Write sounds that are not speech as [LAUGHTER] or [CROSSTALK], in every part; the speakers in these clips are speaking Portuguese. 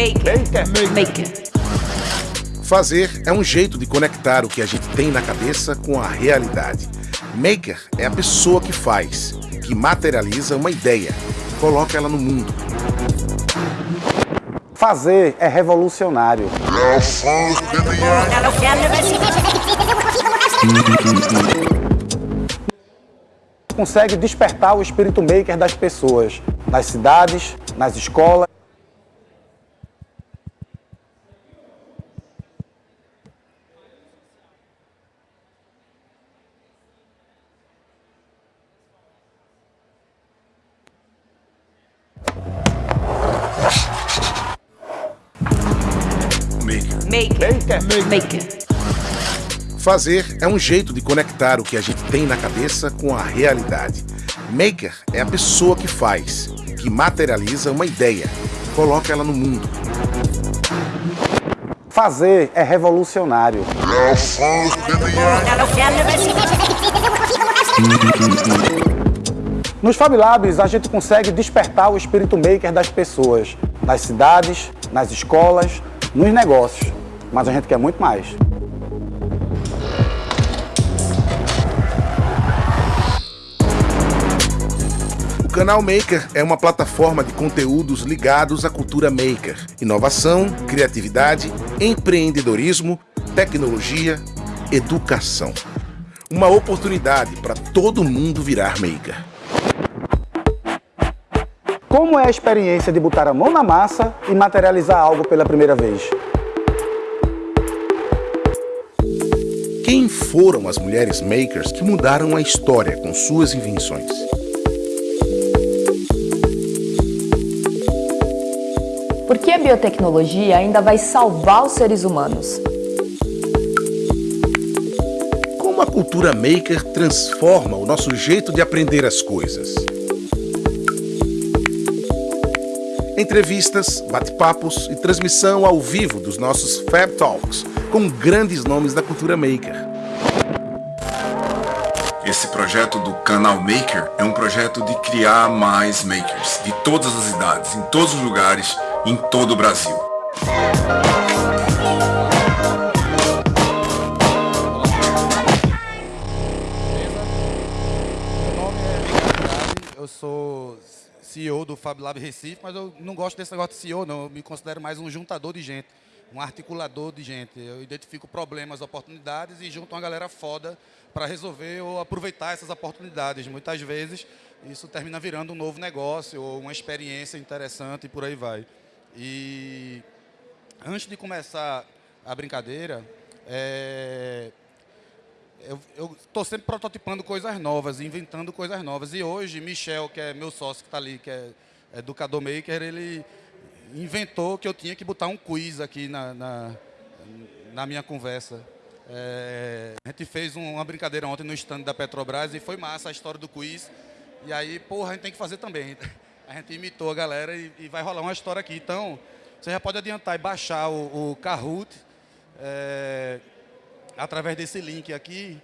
Maker. Maker. Fazer é um jeito de conectar o que a gente tem na cabeça com a realidade. Maker é a pessoa que faz, que materializa uma ideia, coloca ela no mundo. Fazer é revolucionário. Consegue despertar o espírito maker das pessoas, nas cidades, nas escolas. Fazer é um jeito de conectar o que a gente tem na cabeça com a realidade. Maker é a pessoa que faz, que materializa uma ideia, coloca ela no mundo. Fazer é revolucionário. [LAUGHS] Nos Fab Labs, a gente consegue despertar o espírito maker das pessoas, nas cidades, nas escolas, nos negócios. Mas a gente quer muito mais. Canal Maker é uma plataforma de conteúdos ligados à cultura maker, inovação, criatividade, empreendedorismo, tecnologia, educação. Uma oportunidade para todo mundo virar maker. Como é a experiência de botar a mão na massa e materializar algo pela primeira vez? Quem foram as mulheres makers que mudaram a história com suas invenções? Biotecnologia ainda vai salvar os seres humanos? Como a cultura maker transforma o nosso jeito de aprender as coisas? Entrevistas, bate-papos e transmissão ao vivo dos nossos Fab Talks com grandes nomes da cultura maker. Esse projeto do canal Maker é um projeto de criar mais makers de todas as idades, em todos os lugares, em todo o Brasil. Meu nome é eu sou CEO do Fab Lab Recife, mas eu não gosto desse negócio de CEO, não. Eu me considero mais um juntador de gente, um articulador de gente. Eu identifico problemas, oportunidades e junto uma galera foda para resolver ou aproveitar essas oportunidades. Muitas vezes isso termina virando um novo negócio ou uma experiência interessante e por aí vai. E antes de começar a brincadeira, é, eu estou sempre prototipando coisas novas, inventando coisas novas. E hoje, Michel, que é meu sócio que está ali, que é educador maker, ele inventou que eu tinha que botar um quiz aqui na, na, na minha conversa. É, a gente fez uma brincadeira ontem no stand da Petrobras e foi massa a história do quiz. E aí, porra, a gente tem que fazer também. A gente imitou a galera e, e vai rolar uma história aqui. Então, você já pode adiantar e baixar o, o Kahoot. É, através desse link aqui,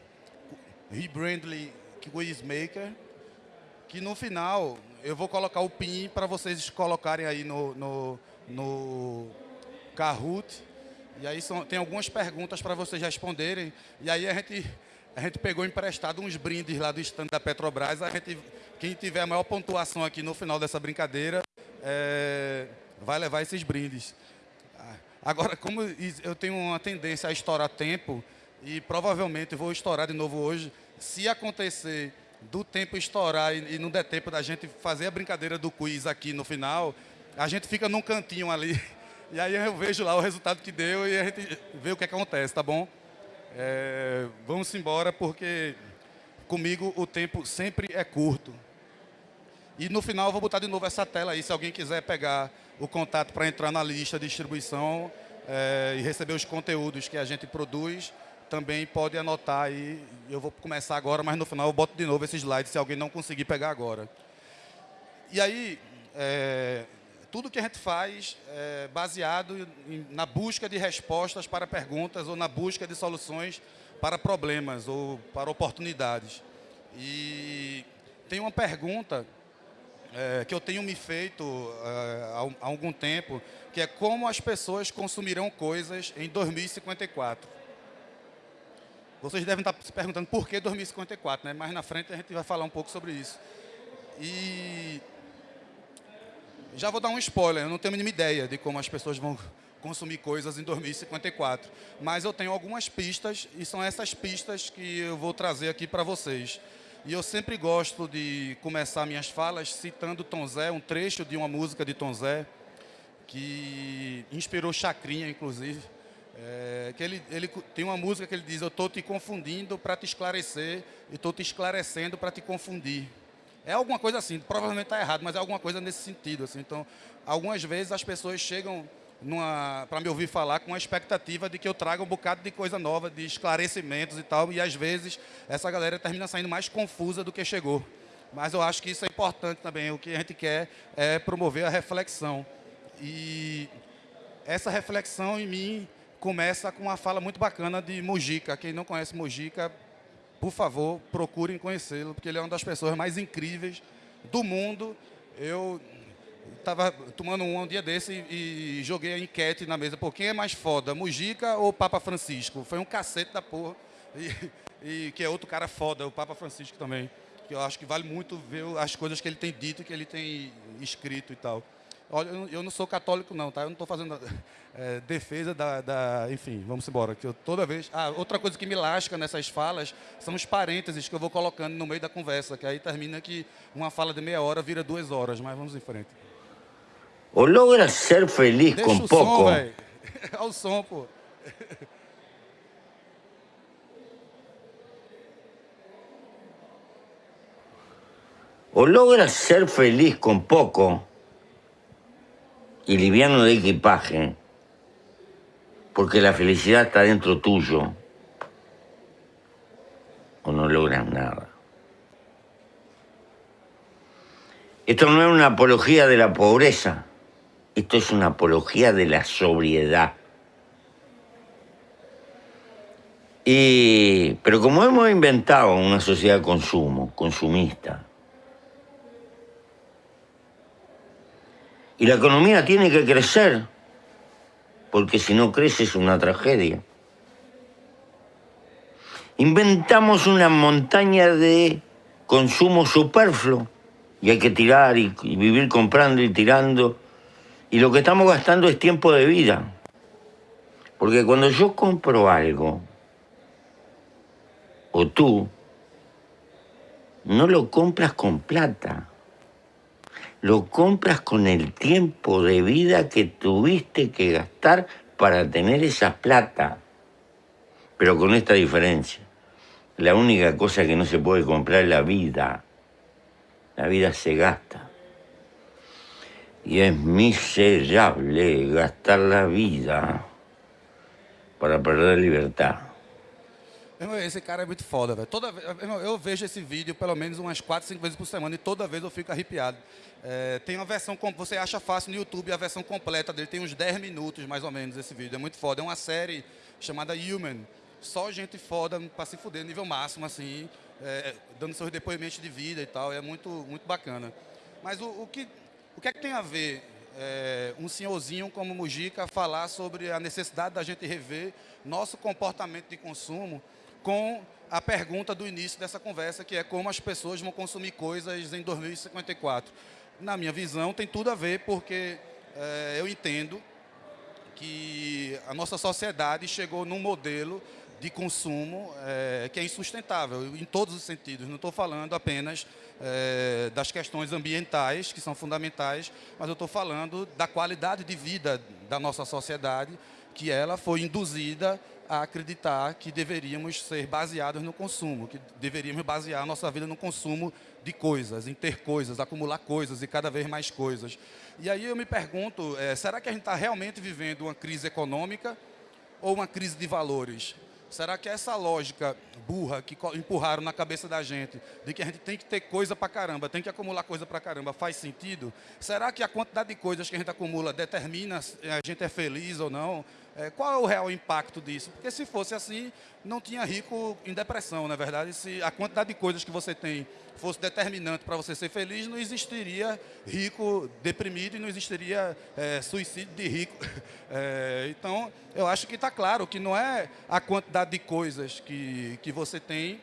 Rebrandly Quizmaker, que no final eu vou colocar o PIN para vocês colocarem aí no, no, no Kahoot. E aí são, tem algumas perguntas para vocês responderem. E aí a gente, a gente pegou emprestado uns brindes lá do stand da Petrobras. A gente, quem tiver a maior pontuação aqui no final dessa brincadeira é, vai levar esses brindes. Agora, como eu tenho uma tendência a estourar tempo, e provavelmente vou estourar de novo hoje. Se acontecer do tempo estourar e, e não der tempo da gente fazer a brincadeira do quiz aqui no final, a gente fica num cantinho ali. [LAUGHS] E aí eu vejo lá o resultado que deu e a gente vê o que acontece, tá bom? É, vamos embora porque comigo o tempo sempre é curto. E no final eu vou botar de novo essa tela aí, se alguém quiser pegar o contato para entrar na lista de distribuição é, e receber os conteúdos que a gente produz, também pode anotar aí. Eu vou começar agora, mas no final eu boto de novo esse slide se alguém não conseguir pegar agora. E aí, é, tudo que a gente faz é baseado em, na busca de respostas para perguntas ou na busca de soluções para problemas ou para oportunidades. E tem uma pergunta é, que eu tenho me feito é, há algum tempo, que é como as pessoas consumirão coisas em 2054. Vocês devem estar se perguntando por que 2054, né? Mais na frente a gente vai falar um pouco sobre isso. E já vou dar um spoiler, eu não tenho a mínima ideia de como as pessoas vão [LAUGHS] consumir coisas em 2054. Mas eu tenho algumas pistas e são essas pistas que eu vou trazer aqui para vocês. E eu sempre gosto de começar minhas falas citando Tom Zé, um trecho de uma música de Tom Zé, que inspirou Chacrinha, inclusive. É, que ele, ele tem uma música que ele diz: Eu estou te confundindo para te esclarecer e estou te esclarecendo para te confundir. É alguma coisa assim, provavelmente está errado, mas é alguma coisa nesse sentido. Assim. Então, algumas vezes as pessoas chegam para me ouvir falar com a expectativa de que eu traga um bocado de coisa nova, de esclarecimentos e tal, e às vezes essa galera termina saindo mais confusa do que chegou. Mas eu acho que isso é importante também. O que a gente quer é promover a reflexão. E essa reflexão em mim começa com uma fala muito bacana de Mujica. Quem não conhece Mujica, por favor, procurem conhecê-lo, porque ele é uma das pessoas mais incríveis do mundo. Eu estava tomando um, um dia desse e, e, joguei a enquete na mesa. Pô, quem é mais foda, Mujica ou Papa Francisco? Foi um cacete da porra. E, e, que é outro cara foda, o Papa Francisco também. Que eu acho que vale muito ver as coisas que ele tem dito que ele tem escrito e tal. Olha, eu não sou católico não, tá? Eu não estou fazendo é, defesa da, da, Enfim, vamos embora. Que eu, toda vez... Ah, outra coisa que me lasca nessas falas são os parênteses que eu vou colocando no meio da conversa, que aí termina que uma fala de meia hora vira duas horas, mas vamos em frente. O logras ser feliz Deixa com o pouco. Som, [LAUGHS] Olha o som, pô. O logras ser feliz con poco y liviano de equipaje, porque la felicidad está dentro tuyo, o no logras nada. Esto no es una apología de la pobreza, esto es una apología de la sobriedad. Y, pero como hemos inventado una sociedad de consumo, consumista, y la economía tiene que crecer, porque si no crece es una tragedia. Inventamos una montaña de consumo superfluo y hay que tirar y, y vivir comprando y tirando y lo que estamos gastando es tiempo de vida. Porque cuando yo compro algo, o tú, no lo compras con plata. Lo compras con el tiempo de vida que tuviste que gastar para tener esa plata. Pero con esta diferencia. La única cosa que no se puede comprar es la vida. La vida se gasta. Y es miserable gastar la vida para perder libertad. Esse cara é muito foda, velho. Toda vez, eu vejo esse vídeo pelo menos umas 4, 5 vezes por semana e toda vez eu fico arrepiado. É, tem uma versão, você acha fácil no YouTube, a versão completa dele tem uns 10 minutos mais ou menos esse vídeo. É muito foda. É uma série chamada Human. Só gente foda pra se fuder, nível máximo, assim, é, dando seus depoimentos de vida e tal. É muito, muito bacana. Mas o, o que o que é que tem a ver é, um senhorzinho como Mujica falar sobre a necessidade da gente rever nosso comportamento de consumo com a pergunta do início dessa conversa, que é como as pessoas vão consumir coisas em 2054? Na minha visão, tem tudo a ver, porque é, eu entendo que a nossa sociedade chegou num modelo de consumo é, que é insustentável, em todos os sentidos. Não estou falando apenas é, das questões ambientais, que são fundamentais, mas eu estou falando da qualidade de vida da nossa sociedade, que ela foi induzida a acreditar que deveríamos ser baseados no consumo, que deveríamos basear a nossa vida no consumo de coisas, em ter coisas, acumular coisas e cada vez mais coisas. E aí eu me pergunto, é, será que a gente está realmente vivendo uma crise econômica ou uma crise de valores? Será que essa lógica burra que empurraram na cabeça da gente, de que a gente tem que ter coisa pra caramba, tem que acumular coisa pra caramba, faz sentido? Será que a quantidade de coisas que a gente acumula determina se a gente é feliz ou não? É, qual é o real impacto disso? Porque se fosse assim, não tinha rico em depressão, na é verdade. Se a quantidade de coisas que você tem fosse determinante para você ser feliz, não existiria rico deprimido e não existiria é, suicídio de rico. [LAUGHS] É, então, eu acho que está claro que não é a quantidade de coisas que, que você tem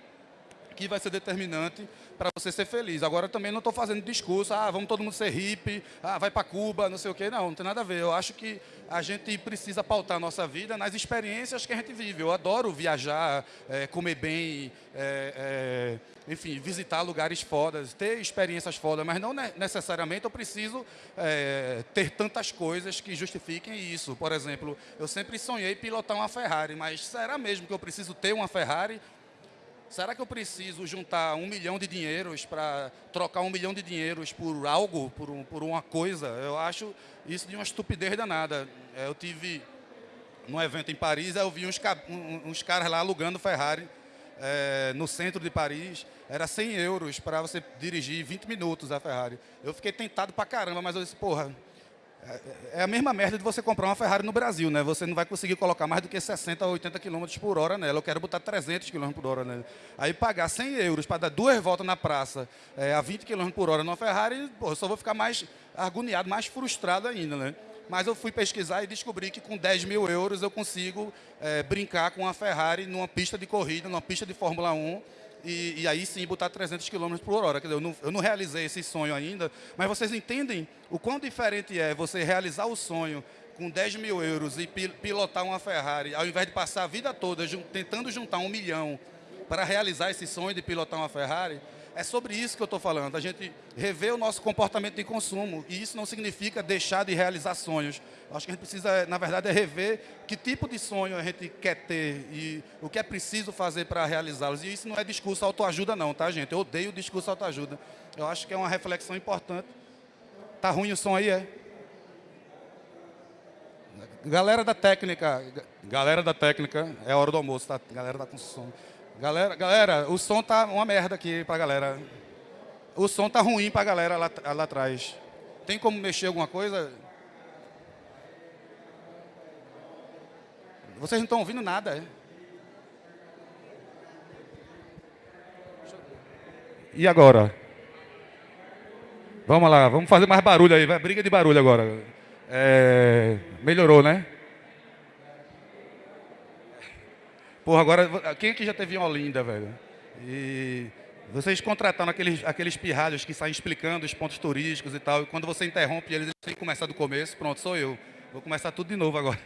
que vai ser determinante para você ser feliz. Agora também não estou fazendo discurso, ah, vamos todo mundo ser hippie, ah, vai para Cuba, não sei o quê. Não, não tem nada a ver. Eu acho que a gente precisa pautar a nossa vida nas experiências que a gente vive. Eu adoro viajar, é, comer bem, é, é, enfim, visitar lugares fodas, ter experiências fodas, mas não necessariamente eu preciso é, ter tantas coisas que justifiquem isso. Por exemplo, eu sempre sonhei pilotar uma Ferrari, mas será mesmo que eu preciso ter uma Ferrari Será que eu preciso juntar um milhão de dinheiros para trocar um milhão de dinheiros por algo, por, um, por uma coisa? Eu acho isso de uma estupidez danada. É, eu tive num evento em Paris, eu vi uns, uns caras lá alugando Ferrari é, no centro de Paris. Era 100 euros para você dirigir 20 minutos a Ferrari. Eu fiquei tentado para caramba, mas eu disse, porra, é a mesma merda de você comprar uma Ferrari no Brasil, né? Você não vai conseguir colocar mais do que 60 ou 80 km por hora nela. Eu quero botar 300 km por hora nela. Aí pagar 100 euros para dar duas voltas na praça é, a 20 km por hora numa Ferrari, pô, eu só vou ficar mais agoniado, mais frustrado ainda, né? Mas eu fui pesquisar e descobri que com 10 mil euros eu consigo é, brincar com uma Ferrari numa pista de corrida, numa pista de Fórmula 1, e, e, aí sim botar 300 km por hora. Quer dizer, eu não, eu não realizei esse sonho ainda, mas vocês entendem o quão diferente é você realizar o sonho com 10 mil euros e pilotar uma Ferrari, ao invés de passar a vida toda tentando juntar um milhão para realizar esse sonho de pilotar uma Ferrari, é sobre isso que eu estou falando, a gente rever o nosso comportamento de consumo. E isso não significa deixar de realizar sonhos. Acho que a gente precisa, na verdade, é rever que tipo de sonho a gente quer ter e o que é preciso fazer para realizá-los. E isso não é discurso autoajuda não, tá, gente? Eu odeio discurso autoajuda. Eu acho que é uma reflexão importante. Tá ruim o som aí, é? Galera da técnica, galera da técnica, é hora do almoço, tá? Galera da construção. Galera, galera, o som tá uma merda aqui pra galera. O som tá ruim pra galera lá, lá atrás. Tem como mexer alguma coisa? Vocês não estão ouvindo nada, é? E agora? Vamos lá, vamos fazer mais barulho aí, vai, briga de barulho agora. É, melhorou, né? Porra, agora, quem aqui já teve em Olinda, velho? E vocês contrataram aqueles, aqueles pirralhos que saem explicando os pontos turísticos e tal, e quando você interrompe eles, eles têm que começar do começo. Pronto, sou eu. Vou começar tudo de novo agora.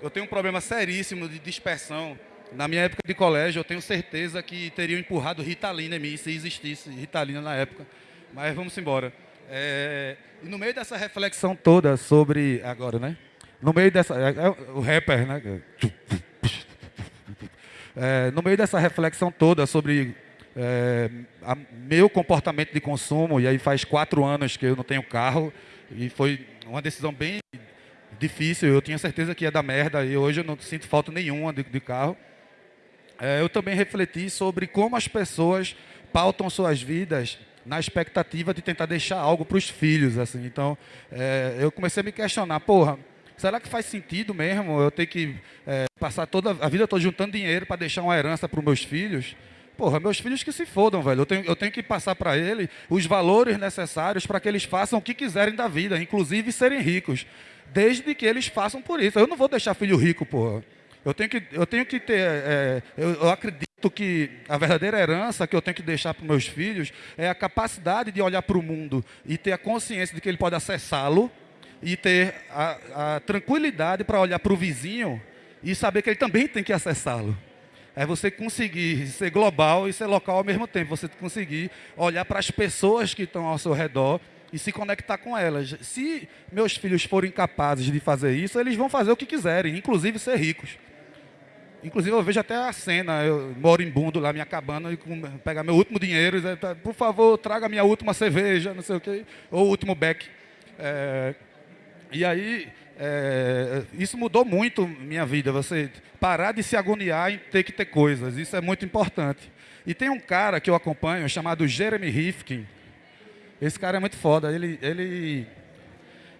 Eu tenho um problema seríssimo de dispersão. Na minha época de colégio, eu tenho certeza que teriam empurrado Ritalina em mim, se existisse Ritalina na época. Mas vamos embora. É, e no meio dessa reflexão toda sobre... Agora, né? No meio dessa... É, é, o rapper, né? É, no meio dessa reflexão toda sobre é, a, meu comportamento de consumo, e aí faz quatro anos que eu não tenho carro, e foi uma decisão bem difícil, eu tinha certeza que ia dar merda, e hoje eu não sinto falta nenhuma de, de carro. É, eu também refleti sobre como as pessoas pautam suas vidas na expectativa de tentar deixar algo para os filhos. assim. Então, é, eu comecei a me questionar, porra, Será que faz sentido mesmo eu ter que é, passar toda a vida toda juntando dinheiro para deixar uma herança para os meus filhos? Porra, meus filhos que se fodam, velho. Eu tenho, eu tenho que passar para eles os valores necessários para que eles façam o que quiserem da vida, inclusive serem ricos. Desde que eles façam por isso. Eu não vou deixar filho rico, porra. Eu tenho que, eu tenho que ter. É, eu, eu acredito que a verdadeira herança que eu tenho que deixar para meus filhos é a capacidade de olhar para o mundo e ter a consciência de que ele pode acessá-lo e ter a, a tranquilidade para olhar para o vizinho e saber que ele também tem que acessá-lo. É você conseguir ser global e ser local ao mesmo tempo. Você conseguir olhar para as pessoas que estão ao seu redor e se conectar com elas. Se meus filhos forem capazes de fazer isso, eles vão fazer o que quiserem, inclusive ser ricos. Inclusive, eu vejo até a cena, eu moribundo lá, minha cabana, e pegar meu último dinheiro, e dizer, por favor, traga minha última cerveja, não sei o quê, ou o último beck. É, e aí, é, isso mudou muito minha vida, você parar de se agoniar em ter que ter coisas, isso é muito importante. E tem um cara que eu acompanho, chamado Jeremy Rifkin, esse cara é muito foda, ele, ele,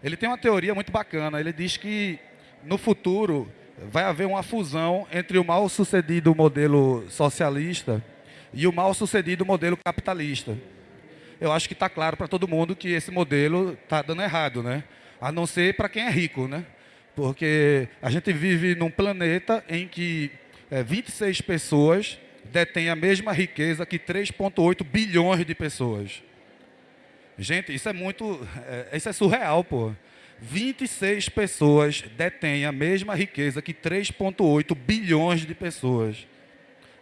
ele tem uma teoria muito bacana, ele diz que no futuro vai haver uma fusão entre o mal sucedido modelo socialista e o mal sucedido modelo capitalista. Eu acho que está claro para todo mundo que esse modelo está dando errado, né? A não ser para quem é rico, né? Porque a gente vive num planeta em que é, 26 pessoas detêm a mesma riqueza que 3,8 bilhões de pessoas. Gente, isso é muito. É, isso é surreal, pô. 26 pessoas detêm a mesma riqueza que 3,8 bilhões de pessoas.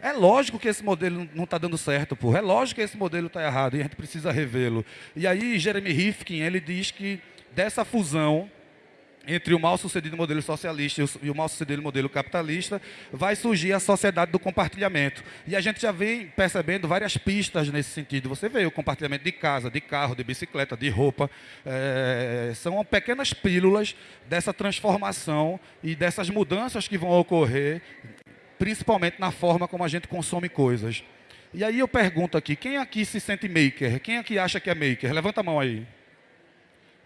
É lógico que esse modelo não está dando certo, pô. É lógico que esse modelo está errado e a gente precisa revê-lo. E aí, Jeremy Rifkin, ele diz que dessa fusão entre o mal sucedido modelo socialista e o mal sucedido modelo capitalista, vai surgir a sociedade do compartilhamento. E a gente já vem percebendo várias pistas nesse sentido. Você vê o compartilhamento de casa, de carro, de bicicleta, de roupa. É, são pequenas pílulas dessa transformação e dessas mudanças que vão ocorrer, principalmente na forma como a gente consome coisas. E aí eu pergunto aqui, quem aqui se sente maker? Quem aqui acha que é maker? Levanta a mão aí.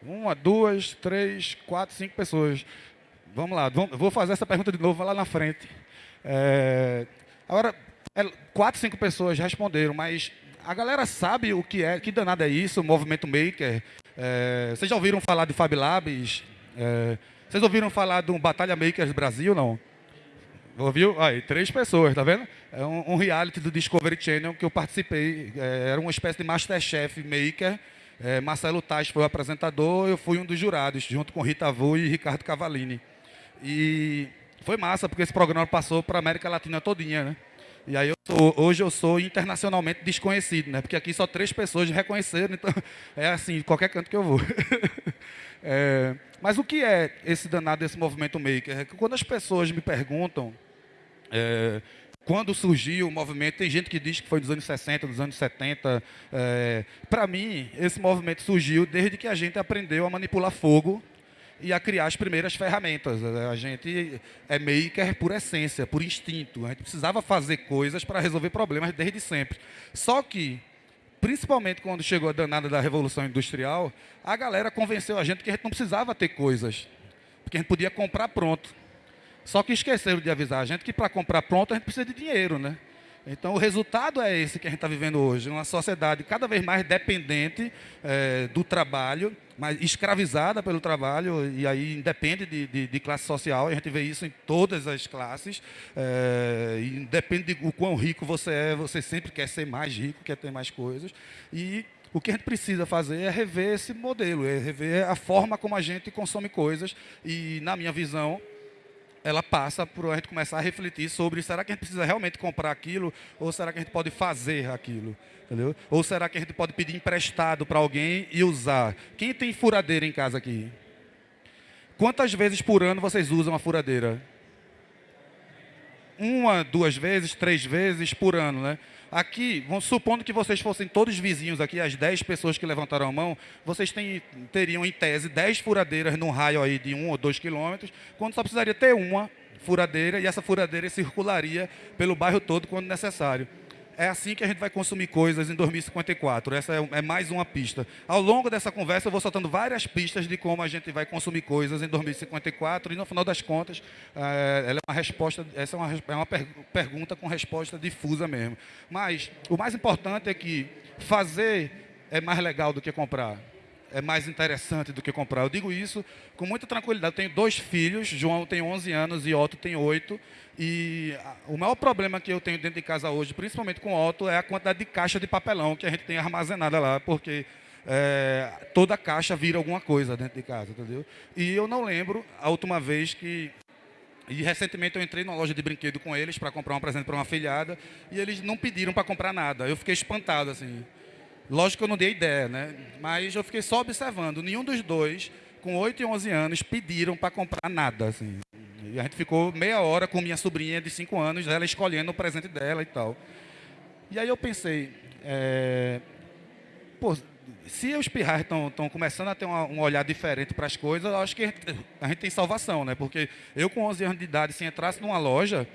Uma, duas, três, quatro, cinco pessoas. Vamos lá, vou fazer essa pergunta de novo lá na frente. É, agora, é, quatro, cinco pessoas responderam, mas a galera sabe o que é, que danado é isso, movimento maker. É, vocês já ouviram falar de Fab Labs? É, vocês ouviram falar do Batalha Makers Brasil, não? Ouviu? Aí, três pessoas, tá vendo? É um, um reality do Discovery Channel que eu participei. É, era uma espécie de Masterchef Maker. É, Marcelo Tais foi o apresentador, eu fui um dos jurados, junto com Rita Vu e Ricardo Cavalini. E foi massa, porque esse programa passou para a América Latina todinha, né? E aí eu sou, hoje eu sou internacionalmente desconhecido, né? Porque aqui só três pessoas reconheceram, então [LAUGHS] é assim, qualquer canto que eu vou. [LAUGHS] é, mas o que é esse danado desse movimento maker? É que quando as pessoas me perguntam é, quando surgiu o movimento, tem gente que diz que foi dos anos 60, dos anos 70. É, Para mim, esse movimento surgiu desde que a gente aprendeu a manipular fogo e a criar as primeiras ferramentas. A gente é maker por essência, por instinto. A gente precisava fazer coisas para resolver problemas desde sempre. Só que, principalmente quando chegou a danada da Revolução Industrial, a galera convenceu a gente que a gente não precisava ter coisas, porque a gente podia comprar pronto. Só que esqueceram de avisar a gente que para comprar pronto a gente precisa de dinheiro, né? Então o resultado é esse que a gente está vivendo hoje, uma sociedade cada vez mais dependente é, do trabalho, mas escravizada pelo trabalho e aí independe de, de, de, classe social. A gente vê isso em todas as classes. É, independe de o quão rico você é, você sempre quer ser mais rico, quer ter mais coisas. E o que a gente precisa fazer é rever esse modelo, é rever a forma como a gente consome coisas. E na minha visão ela passa por a gente começar a refletir sobre será que a gente precisa realmente comprar aquilo ou será que a gente pode fazer aquilo, entendeu? Ou será que a gente pode pedir emprestado para alguém e usar? Quem tem furadeira em casa aqui? Quantas vezes por ano vocês usam a furadeira? Uma, duas vezes, três vezes por ano, né? Aqui, supondo que vocês fossem todos vizinhos aqui, as 10 pessoas que levantaram a mão, vocês teriam, em tese, 10 furadeiras num raio aí de 1 ou 2 quilômetros, quando só precisaria ter uma furadeira, e essa furadeira circularia pelo bairro todo quando necessário é assim que a gente vai consumir coisas em 2054. Essa é, é, mais uma pista. Ao longo dessa conversa, eu vou soltando várias pistas de como a gente vai consumir coisas em 2054 e, no final das contas, é, ela é uma resposta, essa é uma, é uma per pergunta com resposta difusa mesmo. Mas o mais importante é que fazer é mais legal do que comprar é mais interessante do que comprar. Eu digo isso com muita tranquilidade. Eu tenho dois filhos, João tem 11 anos e Otto tem 8. E o maior problema que eu tenho dentro de casa hoje, principalmente com o Otto, é a quantidade de caixa de papelão que a gente tem armazenada lá, porque é, toda caixa vira alguma coisa dentro de casa, entendeu? E eu não lembro a última vez que e recentemente eu entrei numa loja de brinquedo com eles para comprar um presente para uma filhada e eles não pediram para comprar nada. Eu fiquei espantado assim. Lógico que eu não dei ideia, né? Mas eu fiquei só observando. Nenhum dos dois, com 8 e 11 anos, pediram para comprar nada, assim. E a gente ficou meia hora com minha sobrinha de 5 anos, ela escolhendo o presente dela e tal. E aí eu pensei, é... pô, se os pirrais estão começando a ter uma, um olhar diferente para as coisas, eu acho que a gente, a gente tem salvação, né? Porque eu com 11 anos de idade, se entrasse numa loja,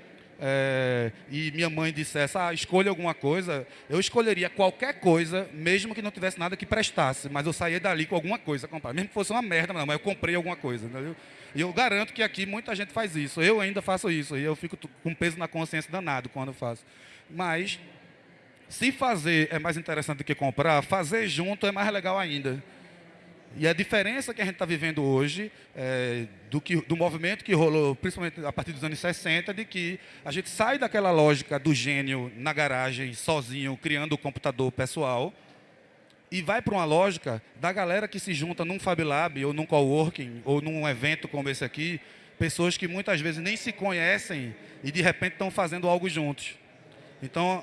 é, e minha mãe dissesse, ah, escolha alguma coisa, eu escolheria qualquer coisa, mesmo que não tivesse nada que prestasse, mas eu saía dali com alguma coisa a comprar. Mesmo que fosse uma merda, não, mas eu comprei alguma coisa. Entendeu? E eu garanto que aqui muita gente faz isso. Eu ainda faço isso. E eu fico com peso na consciência danado quando eu faço. Mas, se fazer é mais interessante do que comprar, fazer junto é mais legal ainda. E a diferença que a gente está vivendo hoje, é, do, que, do movimento que rolou, principalmente a partir dos anos 60, de que a gente sai daquela lógica do gênio na garagem, sozinho, criando o computador pessoal, e vai para uma lógica da galera que se junta num Fab Lab, ou num coworking, ou num evento como esse aqui, pessoas que muitas vezes nem se conhecem e de repente estão fazendo algo juntos. Então,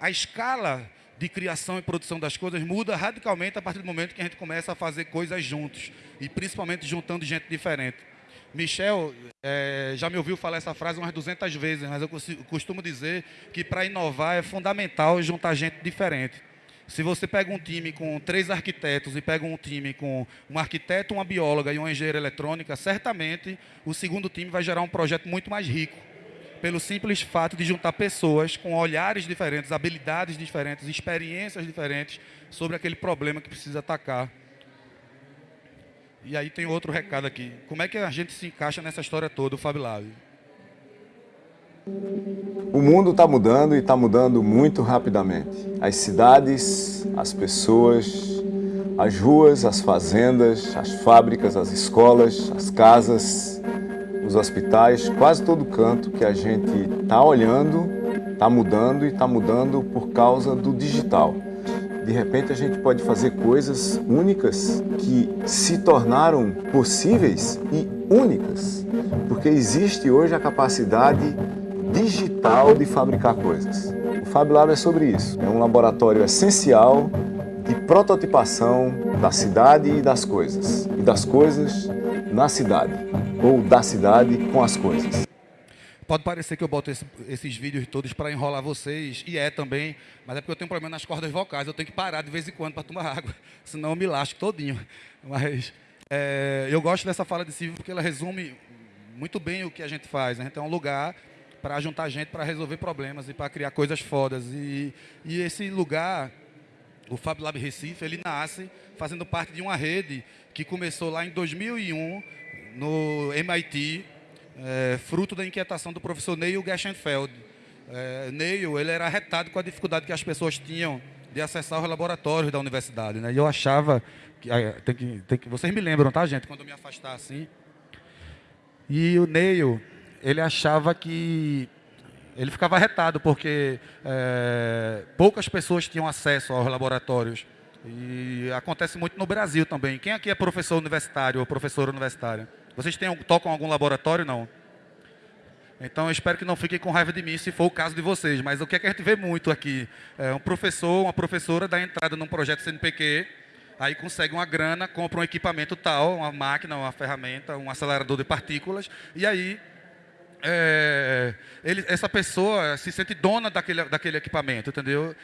a escala de criação e produção das coisas muda radicalmente a partir do momento que a gente começa a fazer coisas juntos, e principalmente juntando gente diferente. Michel é, já me ouviu falar essa frase umas 200 vezes, mas eu costumo dizer que para inovar é fundamental juntar gente diferente. Se você pega um time com três arquitetos e pega um time com um arquiteto, uma bióloga e uma engenheira eletrônica, certamente o segundo time vai gerar um projeto muito mais rico. Pelo simples fato de juntar pessoas com olhares diferentes, habilidades diferentes, experiências diferentes sobre aquele problema que precisa atacar. E aí tem outro recado aqui. Como é que a gente se encaixa nessa história toda, o Lab? O mundo está mudando e está mudando muito rapidamente. As cidades, as pessoas, as ruas, as fazendas, as fábricas, as escolas, as casas, os hospitais, quase todo canto que a gente está olhando, está mudando e está mudando por causa do digital. De repente a gente pode fazer coisas únicas que se tornaram possíveis e únicas, porque existe hoje a capacidade digital de fabricar coisas. O Fab Lab é sobre isso. É um laboratório essencial de prototipação da cidade e das coisas. E das coisas na cidade. Ou da cidade com as coisas. Pode parecer que eu boto esse, esses vídeos todos para enrolar vocês, e é também, mas é porque eu tenho um problema nas cordas vocais, eu tenho que parar de vez em quando para tomar [LAUGHS] água, senão eu me lasco todinho. Mas é, eu gosto dessa fala de Silvio porque ela resume muito bem o que a gente faz. A gente é um lugar para juntar gente para resolver problemas e para criar coisas fodas. E, e esse lugar, o Fab Lab Recife, ele nasce fazendo parte de uma rede que começou lá em 2001 no MIT, é, fruto da inquietação do professor Neil Geschenfeld. É, Neil ele era retado com a dificuldade que as pessoas tinham de acessar os laboratórios da universidade. Né? E eu achava, que, tem que, tem que, vocês me lembram, tá gente, quando eu me afastar assim. E o Neil, ele achava que ele ficava retado porque é, poucas pessoas tinham acesso aos laboratórios. E acontece muito no Brasil também. Quem aqui é professor universitário ou professora universitária? Vocês têm, tocam algum laboratório? Não. Então, eu espero que não fiquem com raiva de mim se for o caso de vocês. Mas o que, é que a gente vê muito aqui? É um professor, uma professora dá entrada num projeto CNPq, aí consegue uma grana, compra um equipamento tal, uma máquina, uma ferramenta, um acelerador de partículas, e aí é, ele, essa pessoa se sente dona daquele, daquele equipamento, entendeu?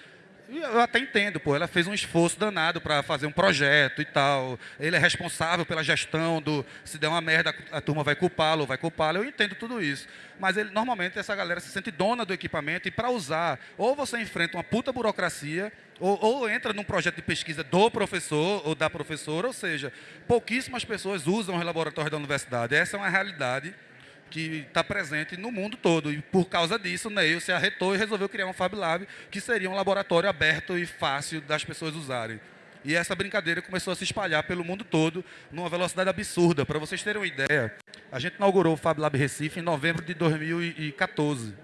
Eu até entendo, pô, ela fez um esforço danado para fazer um projeto e tal. Ele é responsável pela gestão do se der uma merda, a turma vai culpá-lo, vai culpá-lo. Eu entendo tudo isso. Mas ele, normalmente essa galera se sente dona do equipamento e para usar, ou você enfrenta uma puta burocracia, ou, ou, entra num projeto de pesquisa do professor ou da professora, ou seja, pouquíssimas pessoas usam os laboratórios da universidade. Essa é uma realidade que está presente no mundo todo. E por causa disso, Neil se arretou e resolveu criar um Fab Lab, que seria um laboratório aberto e fácil das pessoas usarem. E essa brincadeira começou a se espalhar pelo mundo todo numa velocidade absurda. Para vocês terem uma ideia, a gente inaugurou o Fab Lab Recife em novembro de 2014.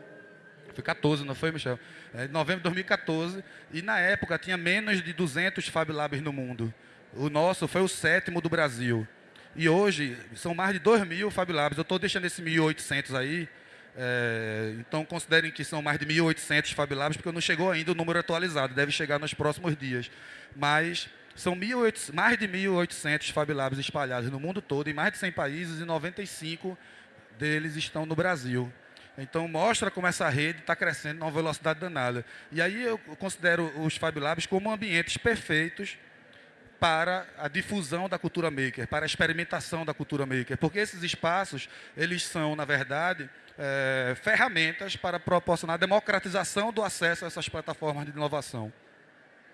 Foi 14, não foi, Michel? É, em novembro de 2014. E na época tinha menos de 200 Fab Labs no mundo. O nosso foi o sétimo do Brasil. E hoje são mais de 2 mil Fab Labs. Eu estou deixando esse 1.800 aí. É, então considerem que são mais de 1.800 Fab Labs, porque não chegou ainda o número atualizado. Deve chegar nos próximos dias. Mas são 1, mais de 1.800 Fab Labs espalhados no mundo todo, em mais de 100 países, e 95 deles estão no Brasil. Então, mostra como essa rede está crescendo numa velocidade danada. E aí eu considero os Fab Labs como ambientes perfeitos para a difusão da cultura maker, para a experimentação da cultura maker, porque esses espaços, eles são, na verdade, é, ferramentas para proporcionar a democratização do acesso a essas plataformas de inovação.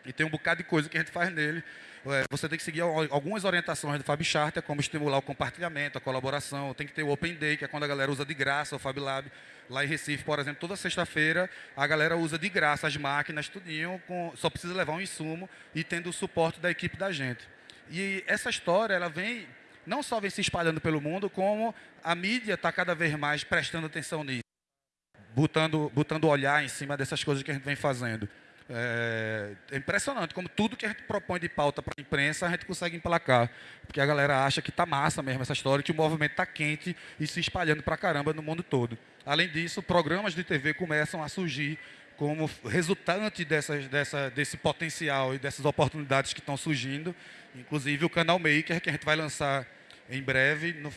E tem um bocado de coisa que a gente faz nele. É, você tem que seguir algumas orientações do Fab Charter, como estimular o compartilhamento, a colaboração, tem que ter o Open Day, que é quando a galera usa de graça o Fab Lab. Lá em Recife, por exemplo, toda sexta-feira a galera usa de graça as máquinas, tudinho, com, só precisa levar um insumo e tendo o suporte da equipe da gente. E essa história, ela vem, não só vem se espalhando pelo mundo, como a mídia está cada vez mais prestando atenção nisso, botando, botando olhar em cima dessas coisas que a gente vem fazendo. É, é, impressionante como tudo que a gente propõe de pauta para a imprensa a gente consegue emplacar. Porque a galera acha que está massa mesmo essa história, que o movimento está quente e se espalhando para caramba no mundo todo. Além disso, programas de TV começam a surgir como resultante dessas, dessa, desse potencial e dessas oportunidades que estão surgindo. Inclusive o canal Maker, que a gente vai lançar em breve. No,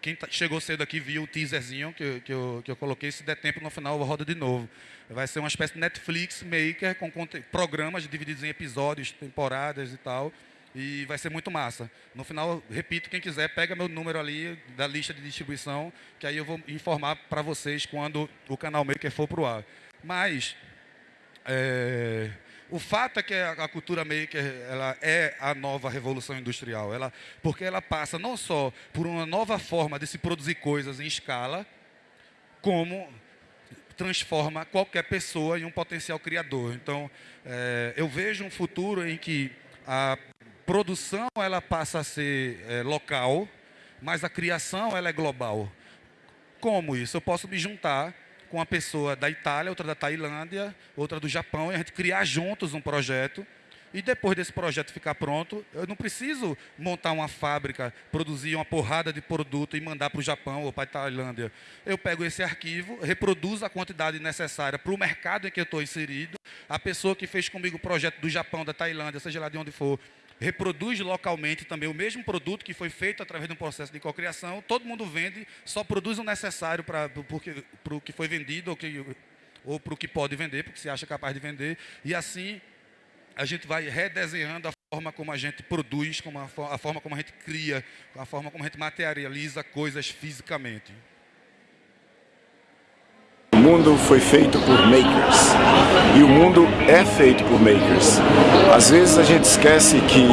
quem tá, chegou cedo aqui viu o teaserzinho que, que, eu, que eu coloquei. Se der tempo, no final eu rodo de novo. Vai ser uma espécie de Netflix Maker com programas divididos em episódios, temporadas e tal. E vai ser muito massa. No final, repito, quem quiser, pega meu número ali da lista de distribuição, que aí eu vou informar para vocês quando o canal Maker for para o ar. Mas, é, o fato é que a, cultura maker ela é a nova revolução industrial, ela, porque ela passa não só por uma nova forma de se produzir coisas em escala, como transforma qualquer pessoa em um potencial criador. Então, é, eu vejo um futuro em que a produção ela passa a ser é, local, mas a criação ela é global. Como isso? Eu posso me juntar com uma pessoa da Itália, outra da Tailândia, outra do Japão, e a gente criar juntos um projeto. E depois desse projeto ficar pronto, eu não preciso montar uma fábrica, produzir uma porrada de produto e mandar para o Japão ou para a Tailândia. Eu pego esse arquivo, reproduzo a quantidade necessária para o mercado em que eu estou inserido. A pessoa que fez comigo o projeto do Japão, da Tailândia, seja lá de onde for, reproduz localmente também o mesmo produto que foi feito através de um processo de cocriação, todo mundo vende, só produz o necessário para o que foi vendido ou, ou para o que pode vender, porque se acha capaz de vender, e assim a gente vai redesenhando a forma como a gente produz, como a, a forma como a gente cria, a forma como a gente materializa coisas fisicamente mundo foi feito por makers e o mundo é feito por makers. Às vezes a gente esquece que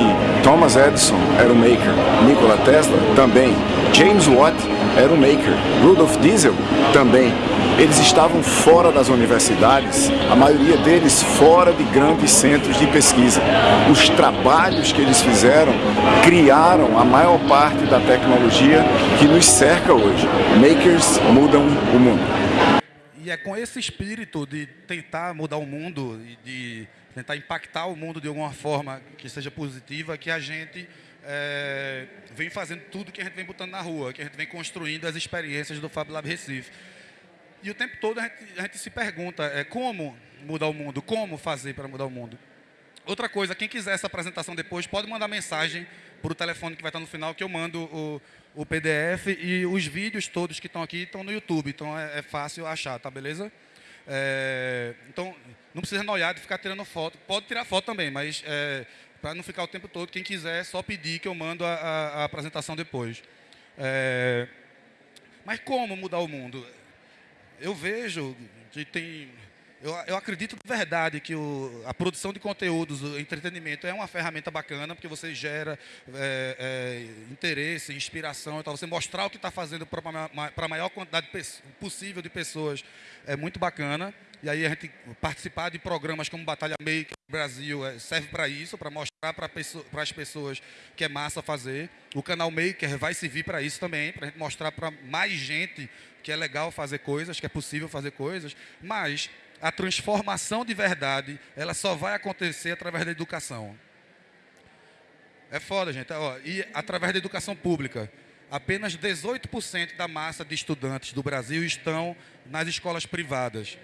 Thomas Edison era um maker, Nikola Tesla também, James Watt era um maker, Rudolf Diesel também. Eles estavam fora das universidades, a maioria deles fora de grandes centros de pesquisa. Os trabalhos que eles fizeram criaram a maior parte da tecnologia que nos cerca hoje. Makers mudam o mundo. E é com esse espírito de tentar mudar o mundo e de tentar impactar o mundo de alguma forma que seja positiva que a gente é, vem fazendo tudo que a gente vem botando na rua, que a gente vem construindo as experiências do Fab Lab Recife. E o tempo todo a gente, a gente se pergunta é, como mudar o mundo, como fazer para mudar o mundo. Outra coisa, quem quiser essa apresentação depois, pode mandar mensagem para o telefone que vai estar no final, que eu mando o, o PDF e os vídeos todos que estão aqui estão no YouTube, então é, é fácil achar, tá beleza? É, então, não precisa noiar de ficar tirando foto. Pode tirar foto também, mas é, para não ficar o tempo todo, quem quiser, é só pedir que eu mando a, a, a apresentação depois. É, mas como mudar o mundo? Eu vejo que tem eu, eu acredito de verdade que o, a produção de conteúdos, o entretenimento é uma ferramenta bacana, porque você gera é, é, interesse, inspiração, então você mostrar o que está fazendo para a maior quantidade possível de pessoas é muito bacana. E aí a gente participar de programas como Batalha Maker Brasil é, serve para isso, para mostrar para as pessoas que é massa fazer. O canal Maker vai servir para isso também, para a gente mostrar para mais gente que é legal fazer coisas, que é possível fazer coisas. Mas a transformação de verdade, ela só vai acontecer através da educação. É foda, gente. E através da educação pública. Apenas 18% da massa de estudantes do Brasil estão nas escolas privadas.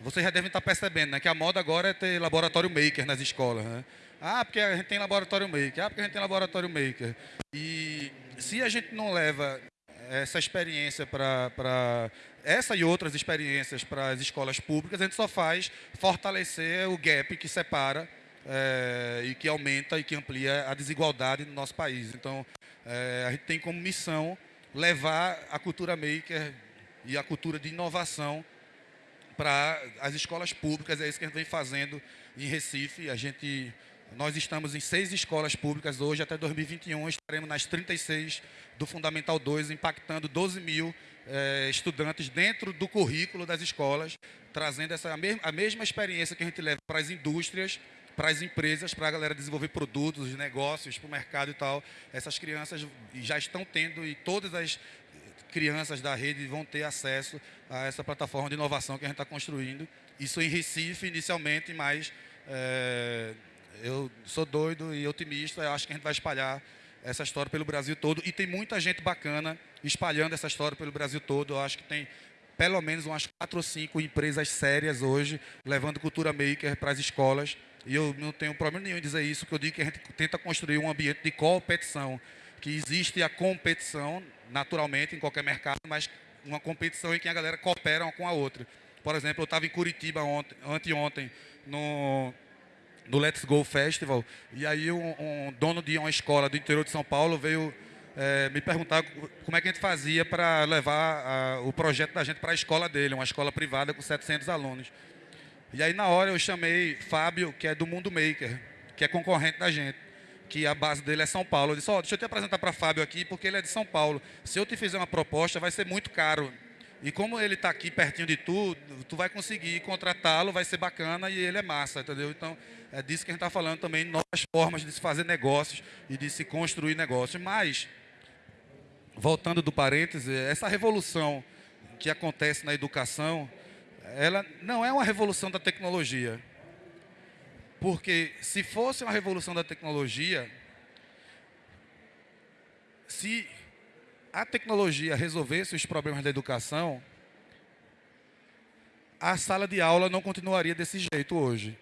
Vocês já devem estar percebendo né, que a moda agora é ter laboratório maker nas escolas. Né? Ah, porque a gente tem laboratório maker. Ah, porque a gente tem laboratório maker. E se a gente não leva essa experiência para essa e outras experiências para as escolas públicas, a gente só faz fortalecer o gap que separa é, e que aumenta e que amplia a desigualdade no nosso país. Então, é, a gente tem como missão levar a cultura maker e a cultura de inovação para as escolas públicas. É isso que a gente vem fazendo em Recife. A gente Nós estamos em seis escolas públicas hoje, até 2021 estaremos nas 36 do Fundamental 2, impactando 12 mil eh, estudantes dentro do currículo das escolas, trazendo essa, a, mesma, a mesma experiência que a gente leva para as indústrias, para as empresas, para a galera desenvolver produtos, negócios, para o mercado e tal. Essas crianças já estão tendo e todas as crianças da rede vão ter acesso a essa plataforma de inovação que a gente está construindo. Isso em Recife, inicialmente, mas é, eu sou doido e otimista. Eu acho que a gente vai espalhar essa história pelo Brasil todo. E tem muita gente bacana espalhando essa história pelo Brasil todo. Eu acho que tem pelo menos umas quatro ou cinco empresas sérias hoje, levando cultura maker para as escolas. E eu não tenho problema nenhum em dizer isso, que eu digo que a gente tenta construir um ambiente de competição, que existe a competição, naturalmente, em qualquer mercado, mas uma competição em que a galera coopera uma com a outra. Por exemplo, eu estava em Curitiba ontem, anteontem, no, no Let's Go Festival, e aí um, um dono de uma escola do interior de São Paulo veio é, me perguntar como é que a gente fazia para levar a, o projeto da gente para a escola dele, uma escola privada com 700 alunos. E aí, na hora, eu chamei Fábio, que é do Mundo Maker, que é concorrente da gente, que a base dele é São Paulo. Eu disse, oh, deixa eu te apresentar para Fábio aqui, porque ele é de São Paulo. Se eu te fizer uma proposta, vai ser muito caro. E como ele está aqui pertinho de tu, tu vai conseguir contratá-lo, vai ser bacana e ele é massa, entendeu? Então, é disso que a gente está falando também, novas formas de se fazer negócios e de se construir negócios. Mas, voltando do parêntese, essa revolução que acontece na educação, ela não é uma revolução da tecnologia. Porque se fosse uma revolução da tecnologia, se a tecnologia resolvesse os problemas da educação, a sala de aula não continuaria desse jeito hoje.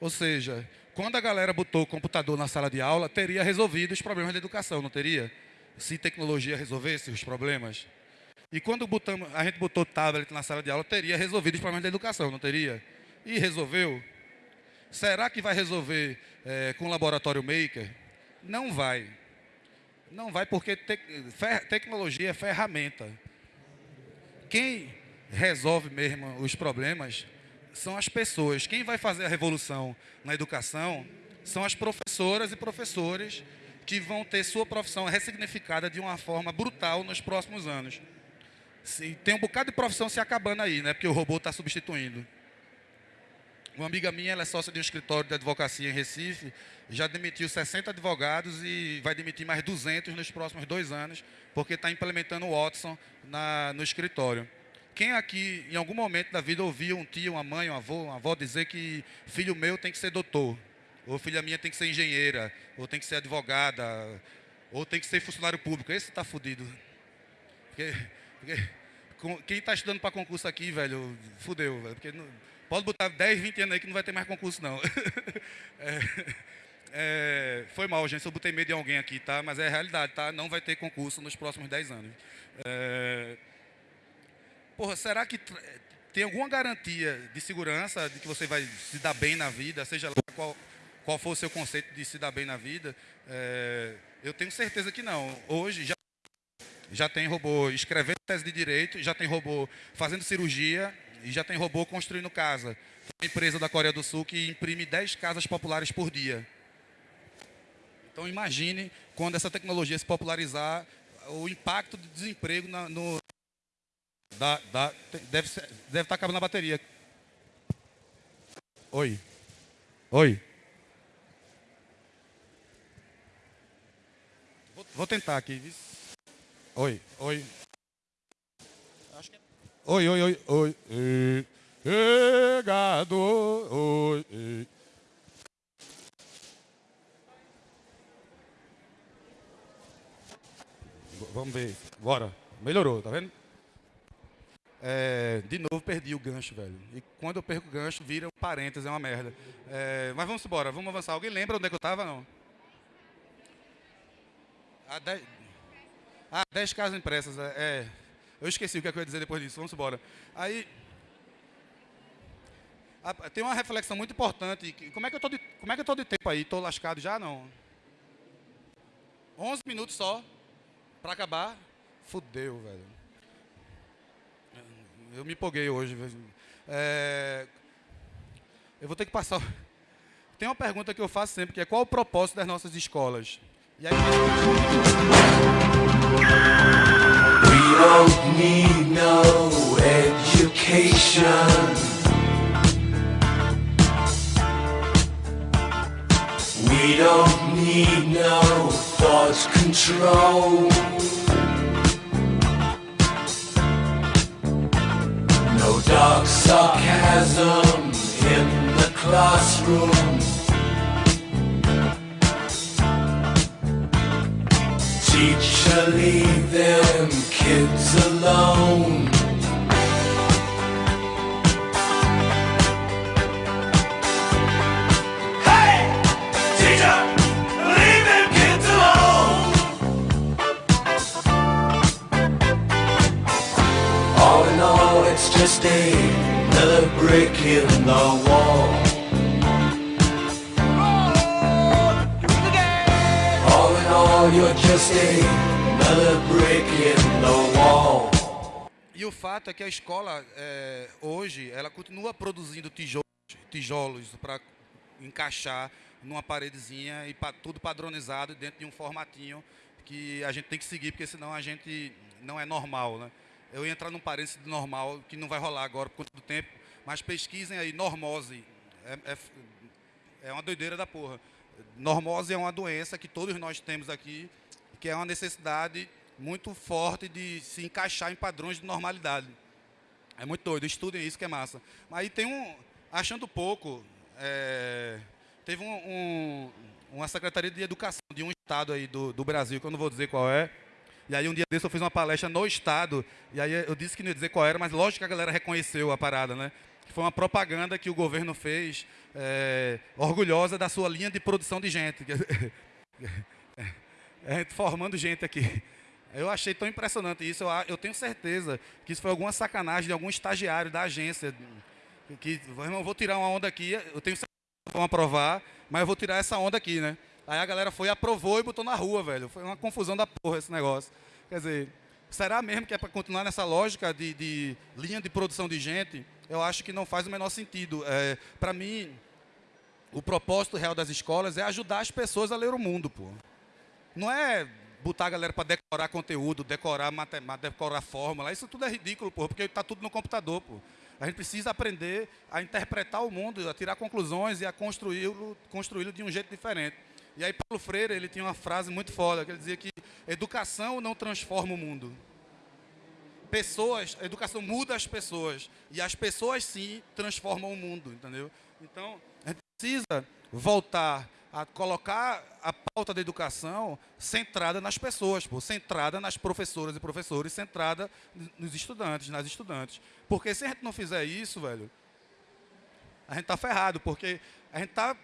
Ou seja, quando a galera botou o computador na sala de aula, teria resolvido os problemas da educação, não teria? Se tecnologia resolvesse os problemas. E quando botamos, a gente botou tablet na sala de aula, teria resolvido os problemas da educação, não teria? E resolveu? Será que vai resolver é, com o laboratório maker? Não vai. Não vai porque te, tecnologia é ferramenta. Quem resolve mesmo os problemas são as pessoas. Quem vai fazer a revolução na educação são as professoras e professores que vão ter sua profissão ressignificada de uma forma brutal nos próximos anos. Tem um bocado de profissão se acabando aí, né? Porque o robô está substituindo. Uma amiga minha, ela é sócia de um escritório de advocacia em Recife, já demitiu 60 advogados e vai demitir mais 200 nos próximos dois anos, porque está implementando o Watson na, no escritório. Quem aqui, em algum momento da vida, ouviu um tio, uma mãe, um avô, uma avó dizer que filho meu tem que ser doutor, ou filha minha tem que ser engenheira, ou tem que ser advogada, ou tem que ser funcionário público? Esse está fudido. Porque porque quem está estudando para concurso aqui, velho, fudeu, velho. Porque não, pode botar 10, 20 anos aí que não vai ter mais concurso, não. [LAUGHS] é, é, foi mal, gente, se eu botei medo de alguém aqui, tá? Mas é a realidade, tá? Não vai ter concurso nos próximos 10 anos. É, porra, será que tem alguma garantia de segurança de que você vai se dar bem na vida, seja lá qual, qual for o seu conceito de se dar bem na vida? É, eu tenho certeza que não. Hoje já já tem robô escrevendo tese de direito, já tem robô fazendo cirurgia e já tem robô construindo casa. Tem uma empresa da Coreia do Sul que imprime 10 casas populares por dia. Então imagine quando essa tecnologia se popularizar, o impacto do desemprego na, no. Da, da, deve, ser, deve estar acabando a bateria. Oi. Oi. Vou, vou tentar aqui. Oi, oi. Oi, oi, oi, oi. Chegado, oi. Vamos ver. Bora. Melhorou, tá vendo? É, de novo perdi o gancho, velho. E quando eu perco o gancho, vira um parênteses, é uma merda. É, mas vamos embora, vamos avançar. Alguém lembra onde é que eu estava, não? Ah, 10 casas impressas, é, é. Eu esqueci o que, é que eu ia dizer depois disso, vamos embora. Aí, a, tem uma reflexão muito importante. Como é que eu estou de, como é que eu tô de tempo aí? Estou lascado já? Não. 11 minutos só para acabar. Fudeu, velho. Eu me empolguei hoje. É, eu vou ter que passar tem uma pergunta que eu faço sempre, que é qual o propósito das nossas escolas? E aí... We don't need no education. We don't need no thought control. No dark sarcasm in the classroom. Teacher, leave them kids alone. Hey! Teacher, leave them kids alone. All in all, it's just another brick in the wall. E o fato é que a escola, é, hoje, ela continua produzindo tijolos, tijolos para encaixar numa paredezinha e pa, tudo padronizado dentro de um formatinho que a gente tem que seguir, porque senão a gente não é normal. Né? Eu ia entrar num parênteses de normal, que não vai rolar agora por conta do tempo, mas pesquisem aí, normose. É, é, é uma doideira da porra. Normose é uma doença que todos nós temos aqui, que é uma necessidade muito forte de se encaixar em padrões de normalidade. É muito doido, estudem isso que é massa. Mas aí tem um, achando pouco, é, teve um, um, uma Secretaria de Educação de um estado aí do, do Brasil, que eu não vou dizer qual é, e aí um dia desse eu fiz uma palestra no estado, e aí eu disse que não ia dizer qual era, mas lógico que a galera reconheceu a parada, né? Foi uma propaganda que o governo fez, é, orgulhosa da sua linha de produção de gente. [LAUGHS] É, formando gente aqui. Eu achei tão impressionante isso. Eu, eu, tenho certeza que isso foi alguma sacanagem de algum estagiário da agência. Que, irmão, vou tirar uma onda aqui. Eu tenho certeza que vão aprovar, mas eu vou tirar essa onda aqui, né? Aí a galera foi, aprovou e botou na rua, velho. Foi uma confusão da porra esse negócio. Quer dizer, será mesmo que é para continuar nessa lógica de, de, linha de produção de gente? Eu acho que não faz o menor sentido. É, para mim, o propósito real das escolas é ajudar as pessoas a ler o mundo, pô. Não é botar a galera para decorar conteúdo, decorar matemática, decorar fórmula. Isso tudo é ridículo, pô, porque está tudo no computador, pô. A gente precisa aprender a interpretar o mundo, a tirar conclusões e a construí-lo construí de um jeito diferente. E aí Paulo Freire, ele tinha uma frase muito foda, que ele dizia que educação não transforma o mundo. Pessoas, a educação muda as pessoas, e as pessoas sim transformam o mundo, entendeu? Então, a gente precisa voltar a colocar a pauta da educação centrada nas pessoas, pô, centrada nas professoras e professores, centrada nos estudantes, nas estudantes. Porque se a gente não fizer isso, velho, a gente está ferrado, porque a gente está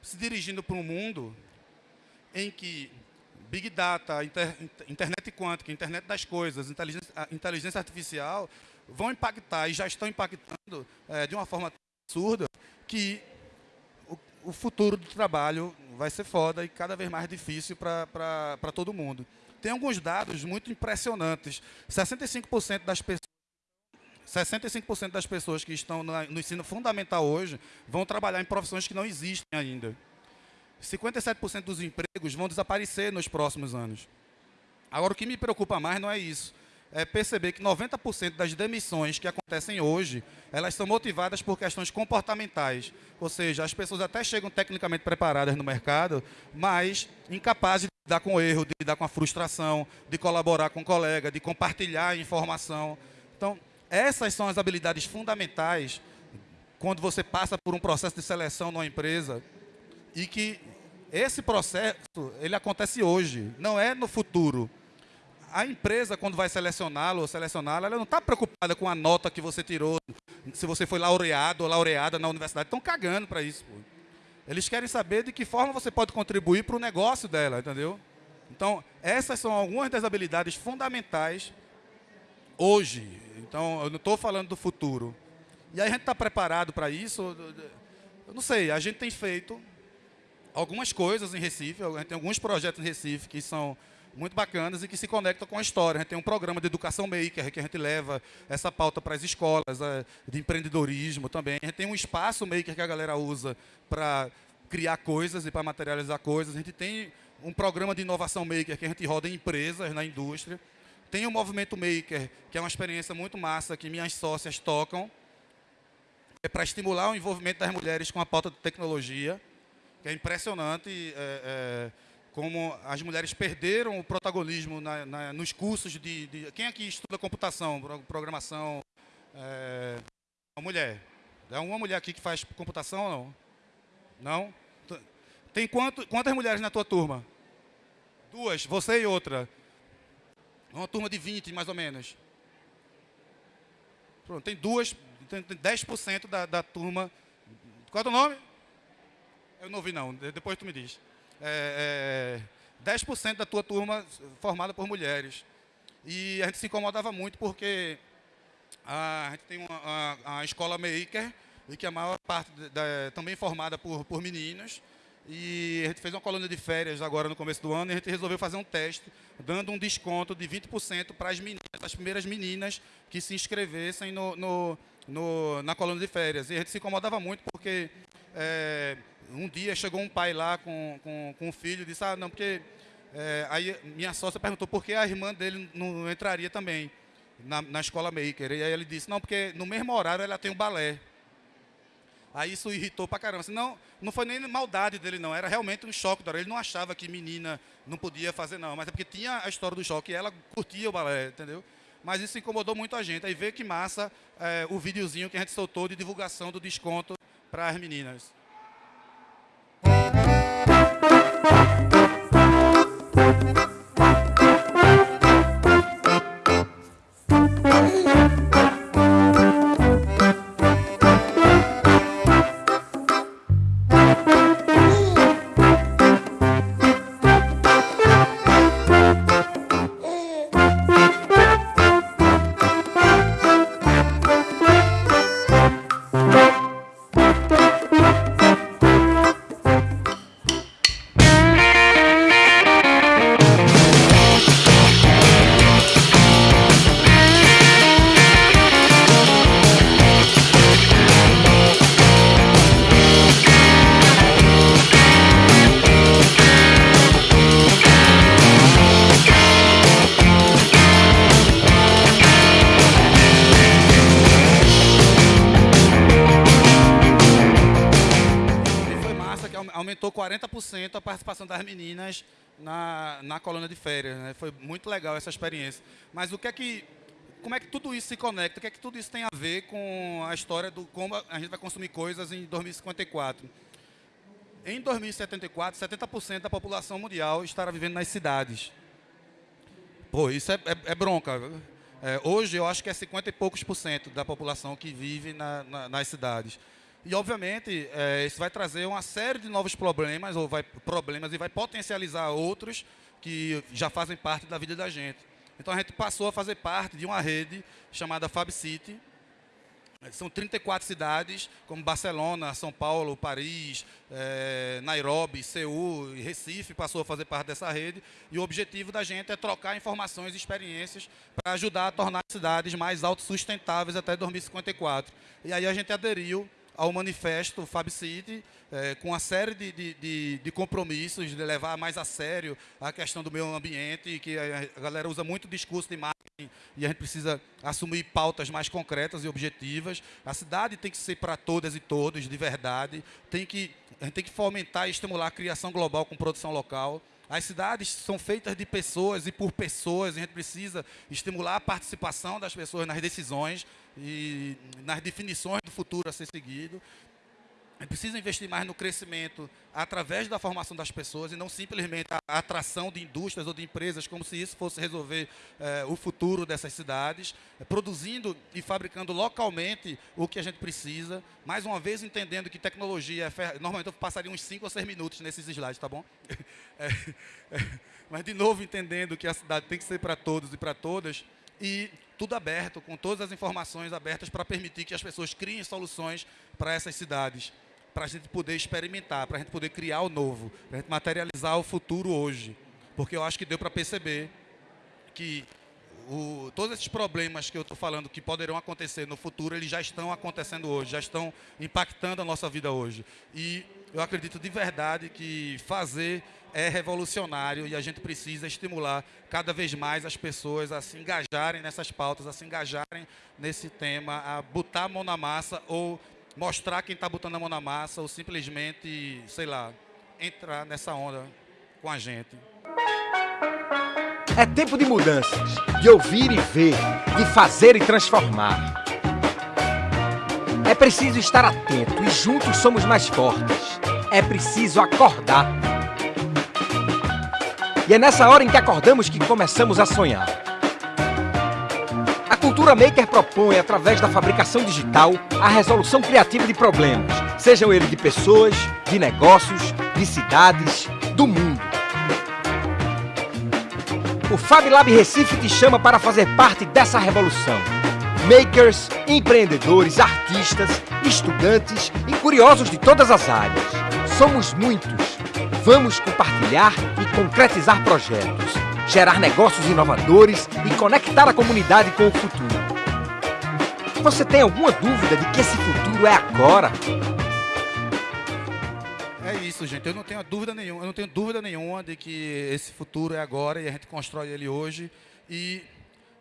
se dirigindo para um mundo em que Big Data, inter, internet quântica, internet das coisas, inteligência, inteligência artificial vão impactar e já estão impactando é, de uma forma absurda que o futuro do trabalho vai ser foda e cada vez mais difícil para todo mundo. Tem alguns dados muito impressionantes. 65% das pessoas 65% das pessoas que estão no ensino fundamental hoje vão trabalhar em profissões que não existem ainda. 57% dos empregos vão desaparecer nos próximos anos. Agora, o que me preocupa mais não é isso é perceber que 90% das demissões que acontecem hoje, elas são motivadas por questões comportamentais. Ou seja, as pessoas até chegam tecnicamente preparadas no mercado, mas incapazes de lidar com o erro, de lidar com a frustração, de colaborar com o colega, de compartilhar informação. Então, essas são as habilidades fundamentais quando você passa por um processo de seleção numa empresa e que esse processo ele acontece hoje, não é no futuro a empresa, quando vai selecioná-lo ou selecioná-la, ela não está preocupada com a nota que você tirou, se você foi laureado ou laureada na universidade. Estão cagando para isso. Pô. Eles querem saber de que forma você pode contribuir para o negócio dela, entendeu? Então, essas são algumas das habilidades fundamentais hoje. Então, eu não estou falando do futuro. E aí a gente está preparado para isso? Eu não sei, a gente tem feito algumas coisas em Recife, a gente tem alguns projetos em Recife que são muito bacanas e que se conectam com a história. A gente tem um programa de educação maker que a gente leva essa pauta para as escolas, é, de empreendedorismo também. A gente tem um espaço maker que a galera usa para criar coisas e para materializar coisas. A gente tem um programa de inovação maker que a gente roda em empresas, na indústria. Tem o Movimento Maker, que é uma experiência muito massa que minhas sócias tocam. É para estimular o envolvimento das mulheres com a pauta de tecnologia, que é impressionante é, é, como as mulheres perderam o protagonismo na, na, nos cursos de, de, Quem aqui estuda computação, programação? É, uma mulher. É uma mulher aqui que faz computação ou não? Não? Tem quanto, quantas mulheres na tua turma? Duas, você e outra. Uma turma de 20, mais ou menos. Pronto, tem duas, tem 10% da, da turma. Qual é o nome? Eu não ouvi, não. Depois tu me diz. É, é, 10% da tua turma formada por mulheres. E a gente se incomodava muito porque a, a gente tem uma, a, a escola maker, e que a maior parte da, também formada por, por meninos. E a gente fez uma colônia de férias agora no começo do ano e a gente resolveu fazer um teste, dando um desconto de 20% para as meninas, as primeiras meninas que se inscrevessem no, no, no, na colônia de férias. E a gente se incomodava muito porque é, um dia chegou um pai lá com, com, com um filho e disse, ah, não, porque... É, aí minha sócia perguntou por que a irmã dele não entraria também na, na escola maker. E aí ele disse, não, porque no mesmo horário ela tem o balé. Aí isso irritou pra caramba. Assim, não, não foi nem maldade dele, não. Era realmente um choque. Ele não achava que menina não podia fazer, não. Mas é porque tinha a história do choque e ela curtia o balé, entendeu? Mas isso incomodou muito a gente. Aí vê que massa é, o videozinho que a gente soltou de divulgação do desconto para as meninas. 40% a participação das meninas na, na colônia de férias. Né? Foi muito legal essa experiência. Mas o que é que, como é que tudo isso se conecta? O que é que tudo isso tem a ver com a história do como a gente vai consumir coisas em 2054? Em 2074, 70% da população mundial estará vivendo nas cidades. Pô, isso é, é, é bronca. É, hoje eu acho que é 50 e poucos por cento da população que vive na, na, nas cidades. E, obviamente, é, isso vai trazer uma série de novos problemas, ou vai, problemas e vai potencializar outros que já fazem parte da vida da gente. Então, a gente passou a fazer parte de uma rede chamada Fab City. São 34 cidades, como Barcelona, São Paulo, Paris, é, Nairobi, Seul Recife passou a fazer parte dessa rede. E o objetivo da gente é trocar informações e experiências para ajudar a tornar as cidades mais autossustentáveis até 2054. E aí a gente aderiu ao manifesto Fab City, é, com uma série de, de, de, de, compromissos, de levar mais a sério a questão do meio ambiente, que a galera usa muito discurso de marketing e a gente precisa assumir pautas mais concretas e objetivas. A cidade tem que ser para todas e todos, de verdade. Tem que, a gente tem que fomentar e estimular a criação global com produção local. As cidades são feitas de pessoas e por pessoas, a gente precisa estimular a participação das pessoas nas decisões e nas definições do futuro a ser seguido. Gente precisa investir mais no crescimento através da formação das pessoas e não simplesmente a atração de indústrias ou de empresas, como se isso fosse resolver eh, o futuro dessas cidades, eh, produzindo e fabricando localmente o que a gente precisa. Mais uma vez, entendendo que tecnologia, é normalmente eu passaria uns 5 ou 6 minutos nesses slides, tá bom? [LAUGHS] É, é, mas, de novo, entendendo que a cidade tem que ser para todos e para todas, e tudo aberto, com todas as informações abertas para permitir que as pessoas criem soluções para essas cidades, para a gente poder experimentar, para a gente poder criar o novo, para a gente materializar o futuro hoje. Porque eu acho que deu para perceber que o, todos esses problemas que eu estou falando que poderão acontecer no futuro, eles já estão acontecendo hoje, já estão impactando a nossa vida hoje. E eu acredito de verdade que fazer é revolucionário e a gente precisa estimular cada vez mais as pessoas a se engajarem nessas pautas, a se engajarem nesse tema, a botar a mão na massa ou mostrar quem está botando a mão na massa ou simplesmente, sei lá, entrar nessa onda com a gente. É tempo de mudanças, de ouvir e ver, de fazer e transformar. É preciso estar atento e juntos somos mais fortes. É preciso acordar. E é nessa hora em que acordamos que começamos a sonhar. A Cultura Maker propõe, através da fabricação digital, a resolução criativa de problemas, sejam eles de pessoas, de negócios, de cidades, do mundo. O Fab Lab Recife te chama para fazer parte dessa revolução. Makers, empreendedores, artistas, estudantes e curiosos de todas as áreas. Somos muitos Vamos compartilhar e concretizar projetos, gerar negócios inovadores e conectar a comunidade com o futuro. Você tem alguma dúvida de que esse futuro é agora? É isso, gente. Eu não tenho dúvida nenhuma. Eu não tenho dúvida nenhuma de que esse futuro é agora e a gente constrói ele hoje. E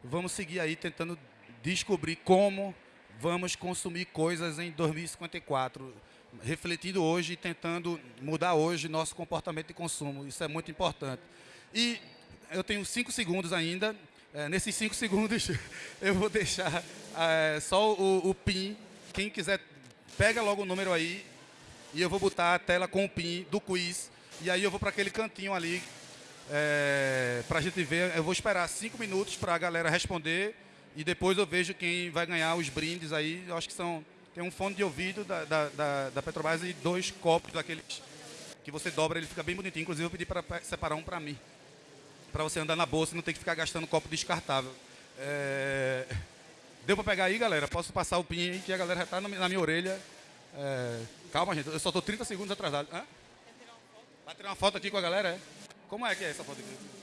vamos seguir aí tentando descobrir como vamos consumir coisas em 2054 refletindo hoje e tentando mudar hoje nosso comportamento de consumo. Isso é muito importante. E eu tenho cinco segundos ainda. É, nesses cinco [LAUGHS] segundos, eu vou deixar é, só o, o PIN. Quem quiser, pega logo o número aí e eu vou botar a tela com o PIN do quiz. E aí eu vou para aquele cantinho ali é, para a gente ver. Eu vou esperar cinco minutos para a galera responder e depois eu vejo quem vai ganhar os brindes aí. Eu acho que são tem um fone de ouvido da, da, da, da Petrobras e dois copos daqueles que você dobra, ele fica bem bonitinho. Inclusive, eu pedi para separar um para mim. Para você andar na bolsa e não ter que ficar gastando copo descartável. É... Deu para pegar aí, galera? Posso passar o pin aí, que a galera já está na minha orelha. É... Calma, gente, eu só estou 30 segundos atrasado. Hã? Vai tirar uma foto aqui com a galera, é? Como é que é essa foto aqui?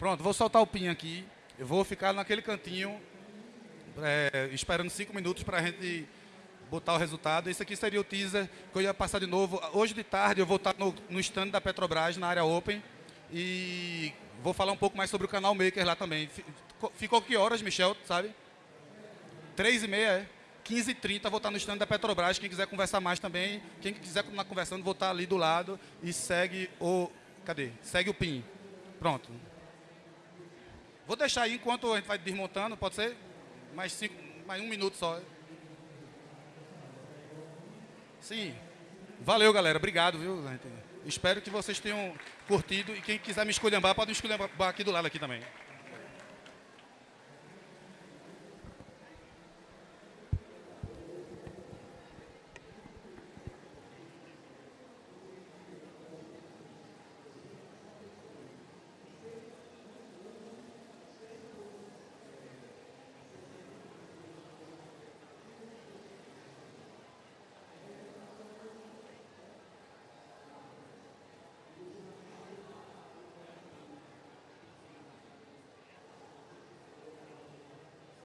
Pronto, vou soltar o pin aqui. Eu vou ficar naquele cantinho, é, esperando cinco minutos para a gente botar o resultado. Esse aqui seria o teaser que eu ia passar de novo. Hoje de tarde eu vou estar no, no stand da Petrobras, na área Open. E vou falar um pouco mais sobre o canal Maker lá também. Ficou que horas, Michel, sabe? Três e meia, é? 15 e 30 vou estar no stand da Petrobras. Quem quiser conversar mais também, quem quiser continuar conversando, vou estar ali do lado e segue o... Cadê? Segue o PIN. Pronto. Vou deixar aí enquanto a gente vai desmontando, pode ser? Mais, cinco, mais um minuto só. Sim. Valeu, galera. Obrigado, viu? Espero que vocês tenham curtido. E quem quiser me esculhambar, pode me esculhambar aqui do lado aqui também.